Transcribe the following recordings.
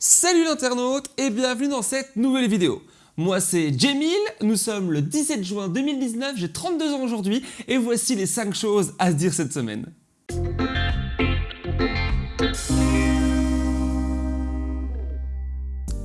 Salut l'internaute et bienvenue dans cette nouvelle vidéo. Moi c'est Jamil, nous sommes le 17 juin 2019, j'ai 32 ans aujourd'hui et voici les 5 choses à se dire cette semaine.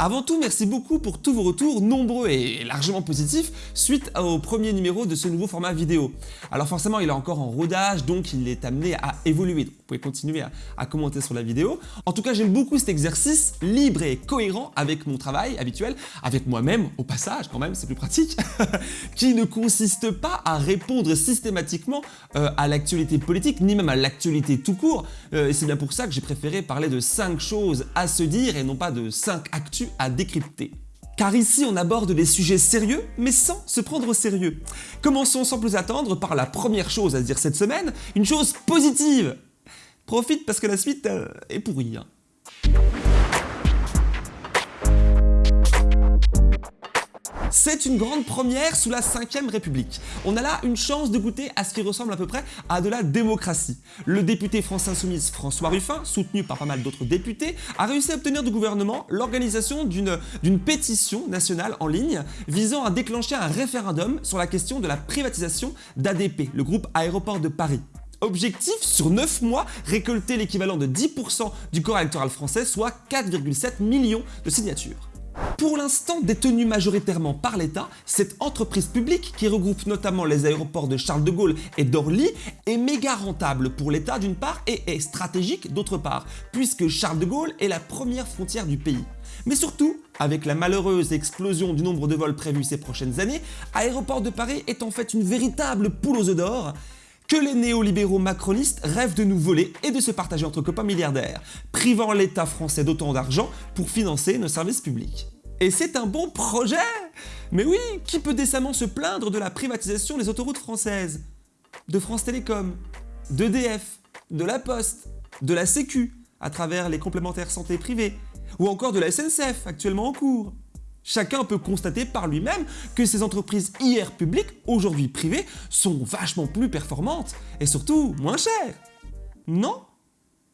Avant tout, merci beaucoup pour tous vos retours nombreux et largement positifs suite au premier numéro de ce nouveau format vidéo. Alors forcément, il est encore en rodage, donc il est amené à évoluer. vous pouvez continuer à, commenter sur la vidéo. En tout cas, j'aime beaucoup cet exercice libre et cohérent avec mon travail habituel, avec moi-même, au passage quand même, c'est plus pratique, qui ne consiste pas à répondre systématiquement euh, à l'actualité politique, ni même à l'actualité tout court. Euh, et c'est bien pour ça que j'ai préféré parler de 5 choses à se dire et non pas de 5 actus à décrypter. Car ici on aborde des sujets sérieux, mais sans se prendre au sérieux. Commençons sans plus attendre par la première chose à dire cette semaine, une chose positive Profite parce que la suite euh, est pourrie. Hein. C'est une grande première sous la 5ème République. On a là une chance de goûter à ce qui ressemble à peu près à de la démocratie. Le député France Insoumise François Ruffin, soutenu par pas mal d'autres députés, a réussi à obtenir du gouvernement l'organisation d'une pétition nationale en ligne visant à déclencher un référendum sur la question de la privatisation d'ADP, le groupe Aéroport de Paris. Objectif, sur 9 mois, récolter l'équivalent de 10% du corps électoral français, soit 4,7 millions de signatures. Pour l'instant détenue majoritairement par l'État, cette entreprise publique, qui regroupe notamment les aéroports de Charles de Gaulle et d'Orly, est méga rentable pour l'État d'une part et est stratégique d'autre part, puisque Charles de Gaulle est la première frontière du pays. Mais surtout, avec la malheureuse explosion du nombre de vols prévus ces prochaines années, Aéroport de Paris est en fait une véritable poule aux œufs d'or que les néolibéraux macronistes rêvent de nous voler et de se partager entre copains milliardaires, privant l'État français d'autant d'argent pour financer nos services publics. Et c'est un bon projet Mais oui, qui peut décemment se plaindre de la privatisation des autoroutes françaises? De France Télécom, d'EDF, de la Poste, de la Sécu, à travers les complémentaires santé privés, ou encore de la SNCF, actuellement en cours. Chacun peut constater par lui-même que ces entreprises hier publiques, aujourd'hui privées, sont vachement plus performantes et surtout moins chères. Non?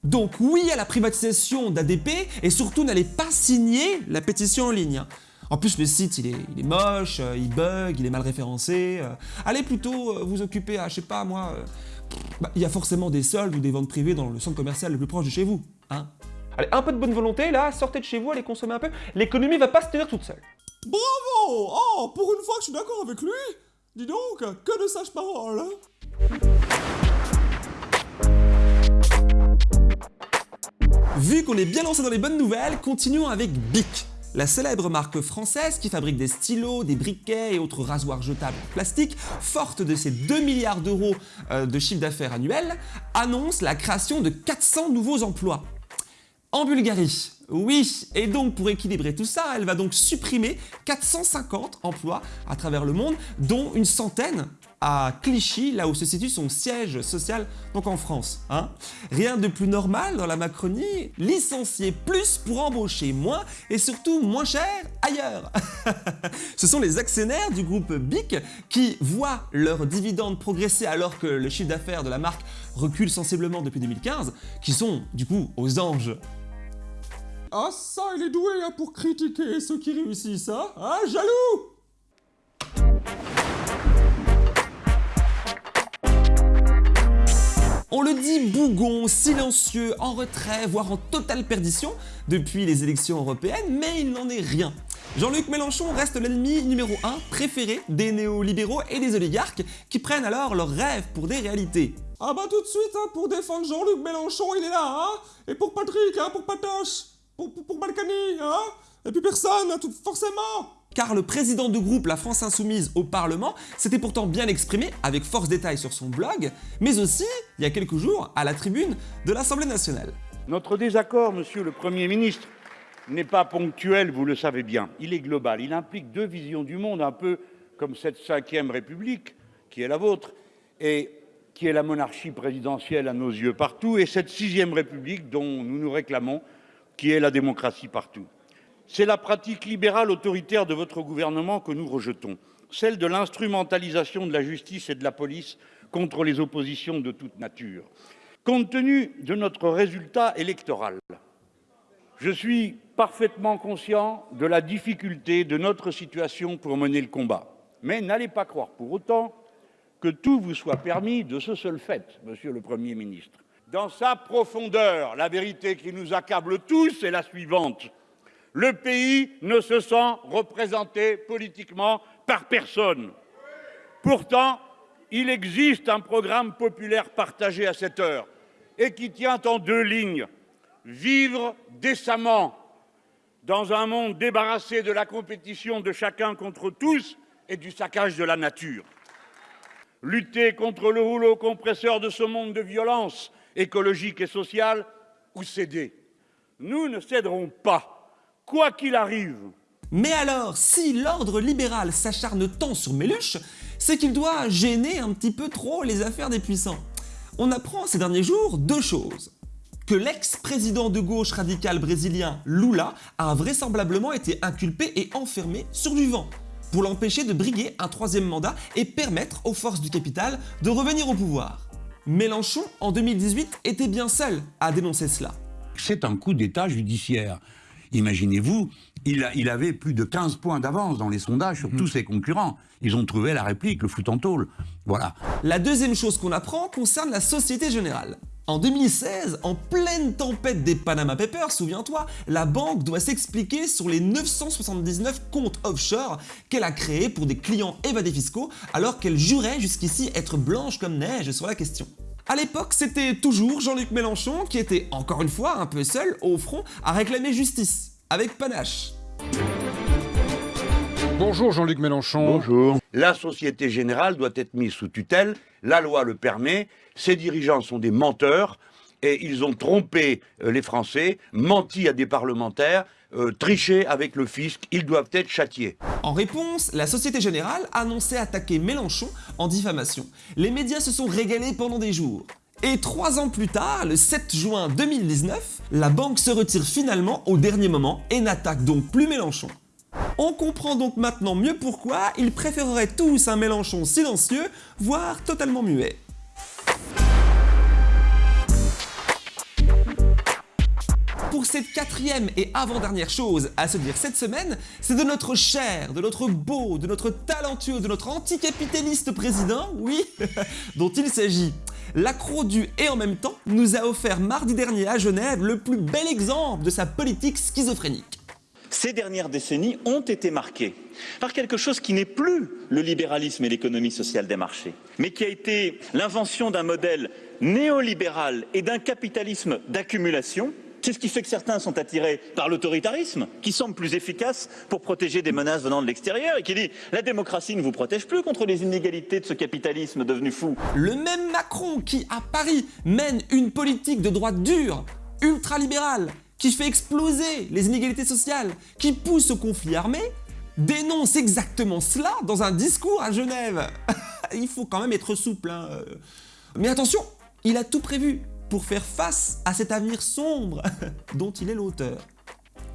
Donc oui à la privatisation d'ADP et surtout n'allez pas signer la pétition en ligne. En plus le site il est, moche, euh, il bug, il est mal référencé. Euh. allez plutôt euh, vous occuper à, je sais pas moi, bah, il y a forcément des soldes ou des ventes privées dans le centre commercial le plus proche de chez vous. Hein allez, un peu de bonne volonté là, sortez de chez vous, allez consommer un peu, l'économie va pas se tenir toute seule. Bravo Oh, pour une fois que je suis d'accord avec lui Dis donc, que de sages paroles Vu qu'on est bien lancé dans les bonnes nouvelles, continuons avec Bic. La célèbre marque française qui fabrique des stylos, des briquets et autres rasoirs jetables en plastique, forte de ses 2 milliards d'euros euh, de chiffre d'affaires annuel, annonce la création de 400 nouveaux emplois. En Bulgarie, oui, et donc pour équilibrer tout ça, elle va donc supprimer 450 emplois à travers le monde, dont une centaine à Clichy, là où se situe son siège social, donc en France. Hein. Rien de plus normal dans la Macronie, licencier plus pour embaucher moins et surtout moins cher ailleurs. Ce sont les actionnaires du groupe BIC qui voient leurs dividendes progresser alors que le chiffre d'affaires de la marque recule sensiblement depuis 2015, qui sont du coup aux anges. Ah ça, il est doué hein, pour critiquer ceux qui réussissent, hein, hein jaloux On le dit bougon, silencieux, en retrait, voire en totale perdition depuis les élections européennes, mais il n'en est rien. Jean-Luc Mélenchon reste l'ennemi numéro 1 préféré des néolibéraux et des oligarques qui prennent alors leurs rêves pour des réalités. Ah bah tout de suite, hein, pour défendre Jean-Luc Mélenchon, il est là, hein Et pour Patrick, hein, pour Patoche, pour, pour, Balkany, hein. Et puis personne, tout, forcément. Car le président du groupe La France Insoumise au Parlement s'était pourtant bien exprimé avec force détail sur son blog, mais aussi, il y a quelques jours, à la tribune de l'Assemblée nationale. Notre désaccord, monsieur le Premier ministre, n'est pas ponctuel, vous le savez bien, il est global, il implique deux visions du monde, un peu comme cette cinquième République, qui est la vôtre, et qui est la monarchie présidentielle à nos yeux partout, et cette sixième République dont nous nous réclamons, qui est la démocratie partout. C'est la pratique libérale autoritaire de votre gouvernement que nous rejetons, celle de l'instrumentalisation de la justice et de la police contre les oppositions de toute nature. Compte tenu de notre résultat électoral, Je suis parfaitement conscient de la difficulté de notre situation pour mener le combat. Mais n'allez pas croire pour autant que tout vous soit permis de ce seul fait, monsieur le Premier ministre. Dans sa profondeur, la vérité qui nous accable tous est la suivante. Le pays ne se sent représenté politiquement par personne. Pourtant, il existe un programme populaire partagé à cette heure et qui tient en deux lignes. Vivre décemment dans un monde débarrassé de la compétition de chacun contre tous et du saccage de la nature. Lutter contre le rouleau compresseur de ce monde de violence écologique et sociale ou céder. Nous ne céderons pas, quoi qu'il arrive. Mais alors, si l'ordre libéral s'acharne tant sur Méluche, c'est qu'il doit gêner un petit peu trop les affaires des puissants. On apprend ces derniers jours deux choses. Que l'ex-président de gauche radical brésilien Lula a vraisemblablement été inculpé et enfermé sur du vent pour l'empêcher de briguer un troisième mandat et permettre aux forces du capital de revenir au pouvoir. Mélenchon, en 2018, était bien seul à dénoncer cela. C'est un coup d'État judiciaire. Imaginez-vous, il, il, avait plus de 15 points d'avance dans les sondages sur tous ses concurrents. Ils ont trouvé la réplique, le foot en tôle. Voilà. La deuxième chose qu'on apprend concerne la Société Générale. En 2016, en pleine tempête des Panama Papers, souviens-toi, la banque doit s'expliquer sur les 979 comptes offshore qu'elle a créés pour des clients évadés fiscaux alors qu'elle jurait jusqu'ici être blanche comme neige sur la question. À l'époque, c'était toujours Jean-Luc Mélenchon qui était, encore une fois, un peu seul au front à réclamer justice, avec panache. Bonjour Jean-Luc Mélenchon. Bonjour. La Société Générale doit être mise sous tutelle, la loi le permet, ses dirigeants sont des menteurs et ils ont trompé euh, les Français, menti à des parlementaires, euh, triché avec le fisc, ils doivent être châtiés. En réponse, la Société Générale annonçait attaquer Mélenchon en diffamation. Les médias se sont régalés pendant des jours. Et trois ans plus tard, le 7 juin 2019, la banque se retire finalement au dernier moment et n'attaque donc plus Mélenchon. On comprend donc maintenant mieux pourquoi ils préféreraient tous un Mélenchon silencieux, voire totalement muet. Pour cette quatrième et avant-dernière chose à se dire cette semaine, c'est de notre cher, de notre beau, de notre talentueux, de notre anticapitaliste président, oui, dont il s'agit. L'accro du « et en même temps » nous a offert mardi dernier à Genève le plus bel exemple de sa politique schizophrénique. Ces dernières décennies ont été marquées par quelque chose qui n'est plus le libéralisme et l'économie sociale des marchés, mais qui a été l'invention d'un modèle néolibéral et d'un capitalisme d'accumulation c'est ce qui fait que certains sont attirés par l'autoritarisme, qui semble plus efficace pour protéger des menaces venant de l'extérieur, et qui dit la démocratie ne vous protège plus contre les inégalités de ce capitalisme devenu fou. Le même Macron qui, à Paris, mène une politique de droite dure, ultralibérale, qui fait exploser les inégalités sociales, qui pousse au conflit armé, dénonce exactement cela dans un discours à Genève. Il faut quand même être souple. Hein. Mais attention, il a tout prévu pour faire face à cet avenir sombre dont il est l'auteur.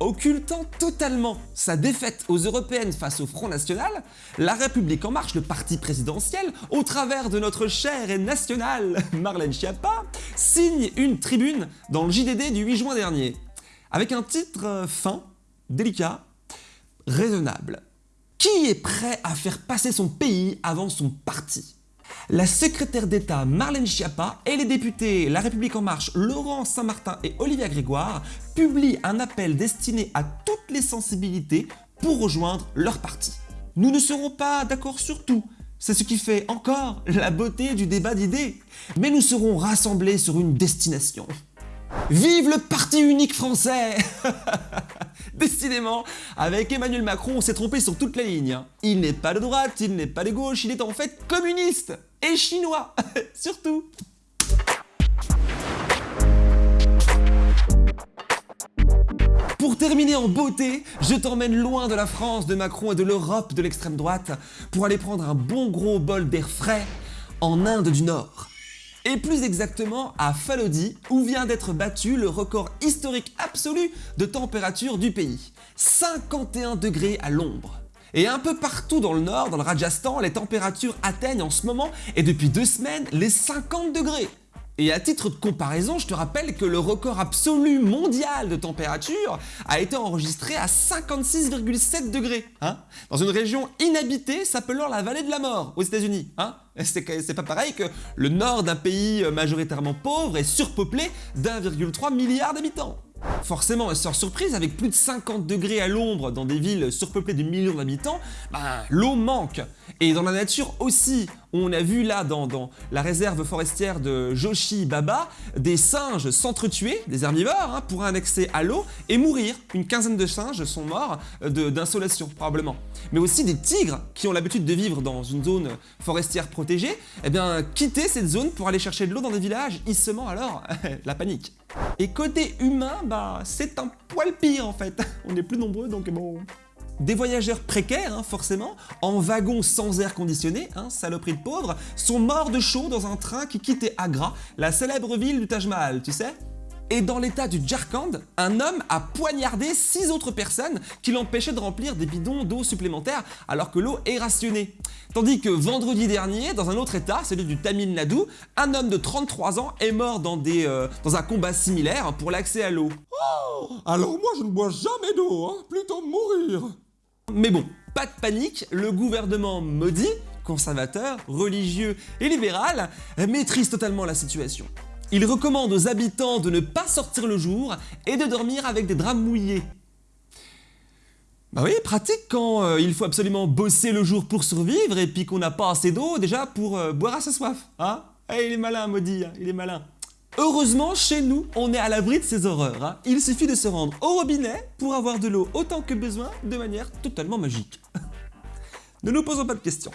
Occultant totalement sa défaite aux européennes face au Front National, La République En Marche, le parti présidentiel, au travers de notre cher et national Marlène Schiappa, signe une tribune dans le JDD du 8 juin dernier, avec un titre euh, fin, délicat, raisonnable. Qui est prêt à faire passer son pays avant son parti? La secrétaire d'État Marlène Schiappa et les députés La République En Marche Laurent Saint-Martin et Olivia Grégoire publient un appel destiné à toutes les sensibilités pour rejoindre leur parti. Nous ne serons pas d'accord sur tout, c'est ce qui fait encore la beauté du débat d'idées, mais nous serons rassemblés sur une destination. Vive le parti unique français Décidément, avec Emmanuel Macron, on s'est trompé sur toutes les lignes. Hein. Il n'est pas de droite, il n'est pas de gauche, il est en fait communiste et chinois, surtout. Pour terminer en beauté, je t'emmène loin de la France, de Macron et de l'Europe de l'extrême droite pour aller prendre un bon gros bol d'air frais en Inde du Nord et plus exactement à Falodi, où vient d'être battu le record historique absolu de température du pays. 51 degrés à l'ombre. Et un peu partout dans le nord, dans le Rajasthan, les températures atteignent en ce moment, et depuis deux semaines, les 50 degrés. Et à titre de comparaison, je te rappelle que le record absolu mondial de température a été enregistré à 56,7 degrés, hein, dans une région inhabitée s'appelant la vallée de la mort aux États-Unis. Hein. C'est pas pareil que le nord d'un pays majoritairement pauvre et surpeuplé d'1,3 milliard d'habitants. Forcément, sans surprise, avec plus de 50 degrés à l'ombre dans des villes surpeuplées de millions d'habitants, ben, l'eau manque. Et dans la nature aussi, on a vu là dans, la réserve forestière de Joshi Baba des singes s'entretuer, des herbivores, hein, pour un accès à l'eau et mourir. Une quinzaine de singes sont morts d'insolation probablement. Mais aussi des tigres qui ont l'habitude de vivre dans une zone forestière protégée, eh bien quitter cette zone pour aller chercher de l'eau dans des villages, ils sement alors la panique. Et côté humain, bah c'est un poil pire en fait. On est plus nombreux donc bon... Des voyageurs précaires, hein, forcément, en wagon sans air conditionné, hein, saloperie de pauvres, sont morts de chaud dans un train qui quittait Agra, la célèbre ville du Taj Mahal, tu sais et dans l'état du Jharkhand, un homme a poignardé six autres personnes qui l'empêchaient de remplir des bidons d'eau supplémentaires alors que l'eau est rationnée. Tandis que vendredi dernier, dans un autre état, celui du Tamil Nadu, un homme de 33 ans est mort dans, des, euh, dans un combat similaire pour l'accès à l'eau. Oh Alors moi je ne bois jamais d'eau, hein plutôt mourir mais bon, pas de panique, le gouvernement maudit, conservateur, religieux et libéral, maîtrise totalement la situation. Il recommande aux habitants de ne pas sortir le jour et de dormir avec des draps mouillés. Bah oui, pratique quand euh, il faut absolument bosser le jour pour survivre et puis qu'on n'a pas assez d'eau déjà pour euh, boire à sa soif, hein? Eh, il est malin, maudit, hein, il est malin. Heureusement, chez nous, on est à l'abri de ces horreurs. Hein. Il suffit de se rendre au robinet pour avoir de l'eau autant que besoin de manière totalement magique. ne nous posons pas de questions.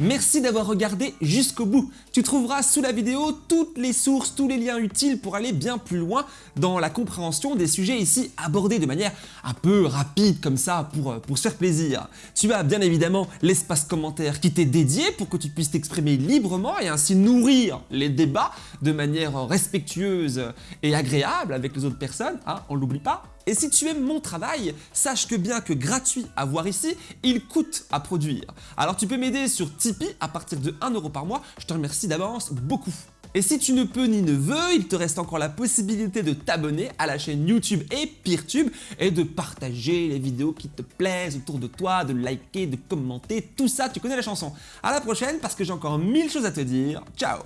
Merci d'avoir regardé jusqu'au bout. Tu trouveras sous la vidéo toutes les sources, tous les liens utiles pour aller bien plus loin dans la compréhension des sujets ici abordés de manière un peu rapide comme ça pour, euh, pour se faire plaisir. Tu as bien évidemment l'espace commentaire qui t'est dédié pour que tu puisses t'exprimer librement et ainsi nourrir les débats de manière respectueuse et agréable avec les autres personnes, hein, on l'oublie pas. Et si tu aimes mon travail, sache que bien que gratuit à voir ici, il coûte à produire. Alors tu peux m'aider sur Tipeee à partir de 1€ par mois, je te remercie d'avance beaucoup. Et si tu ne peux ni ne veux, il te reste encore la possibilité de t'abonner à la chaîne YouTube et Peertube et de partager les vidéos qui te plaisent autour de toi, de liker, de commenter, tout ça, tu connais la chanson. À la prochaine parce que j'ai encore mille choses à te dire. Ciao